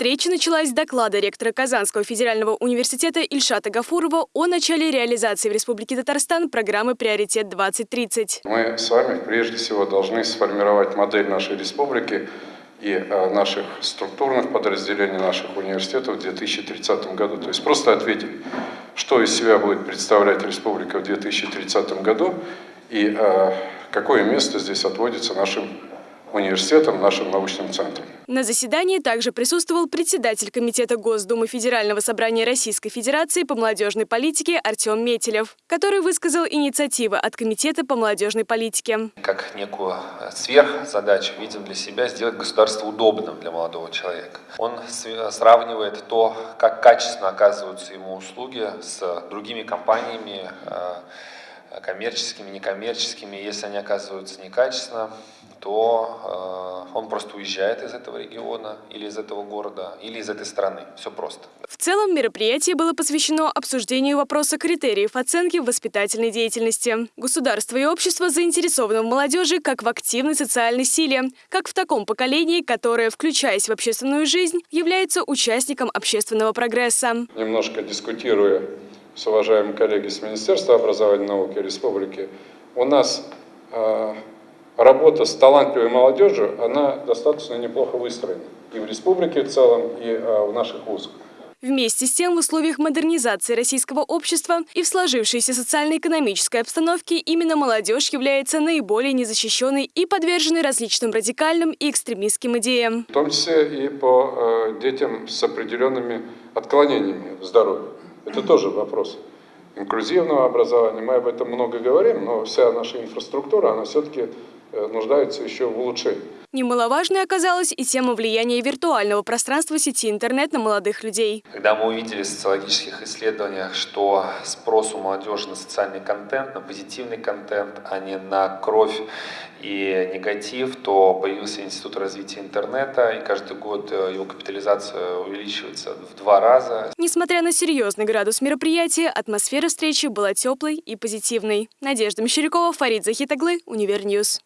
Встреча началась с доклада ректора Казанского федерального университета Ильшата Гафурова о начале реализации в Республике Татарстан программы «Приоритет-2030». Мы с вами прежде всего должны сформировать модель нашей республики и э, наших структурных подразделений наших университетов в 2030 году. То есть просто ответить, что из себя будет представлять республика в 2030 году и э, какое место здесь отводится нашим университетом, нашим научным центром. На заседании также присутствовал председатель Комитета Госдумы Федерального собрания Российской Федерации по молодежной политике Артем Метелев, который высказал инициативы от Комитета по молодежной политике. Как некую сверхзадачу видим для себя сделать государство удобным для молодого человека. Он сравнивает то, как качественно оказываются ему услуги с другими компаниями, э, коммерческими, некоммерческими. Если они оказываются некачественно, то э, он просто уезжает из этого региона или из этого города, или из этой страны. Все просто. В целом мероприятие было посвящено обсуждению вопроса критериев оценки в воспитательной деятельности. Государство и общество заинтересованы в молодежи как в активной социальной силе, как в таком поколении, которое, включаясь в общественную жизнь, является участником общественного прогресса. Немножко дискутируя с уважаемыми коллегами с Министерства образования и науки Республики, у нас э, работа с талантливой молодежью, она достаточно неплохо выстроена. И в республике в целом, и а, в наших вузах. Вместе с тем, в условиях модернизации российского общества и в сложившейся социально-экономической обстановке именно молодежь является наиболее незащищенной и подверженной различным радикальным и экстремистским идеям. В том числе и по э, детям с определенными отклонениями в здоровье. Это тоже вопрос инклюзивного образования. Мы об этом много говорим, но вся наша инфраструктура, она все-таки нуждаются еще в улучшении. Немаловажной оказалась и тема влияния виртуального пространства сети интернет на молодых людей. Когда мы увидели в социологических исследованиях, что спрос у молодежи на социальный контент, на позитивный контент, а не на кровь и негатив, то появился Институт развития интернета, и каждый год э, его капитализация увеличивается в два раза. Несмотря на серьезный градус мероприятия, атмосфера встречи была теплой и позитивной. Надежда Мещерякова, Фарид Захитаглы, Univer News.